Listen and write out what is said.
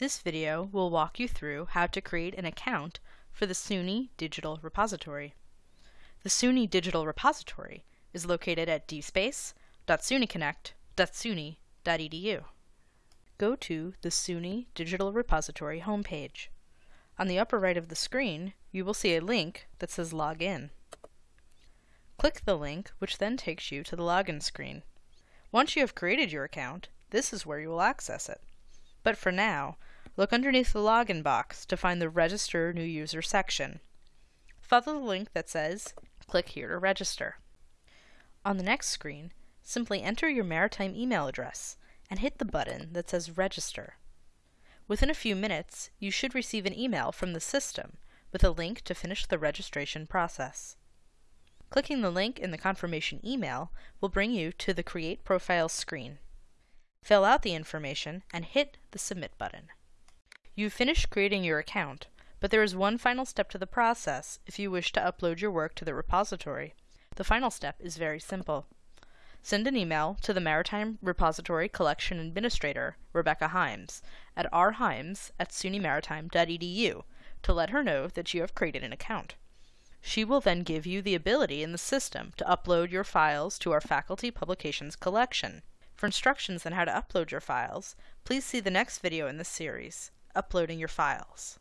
This video will walk you through how to create an account for the SUNY Digital Repository. The SUNY Digital Repository is located at dspace.sunyconnect.suny.edu. Go to the SUNY Digital Repository homepage. On the upper right of the screen, you will see a link that says Login. Click the link, which then takes you to the login screen. Once you have created your account, this is where you will access it. But for now, look underneath the login box to find the Register New User section. Follow the link that says, click here to register. On the next screen, simply enter your maritime email address and hit the button that says Register. Within a few minutes, you should receive an email from the system with a link to finish the registration process. Clicking the link in the confirmation email will bring you to the Create Profile screen. Fill out the information and hit the Submit button. You've finished creating your account, but there is one final step to the process if you wish to upload your work to the repository. The final step is very simple. Send an email to the Maritime Repository Collection Administrator, Rebecca Himes, at rhimes at sunymaritime.edu to let her know that you have created an account. She will then give you the ability in the system to upload your files to our faculty publications collection. For instructions on how to upload your files, please see the next video in this series, Uploading Your Files.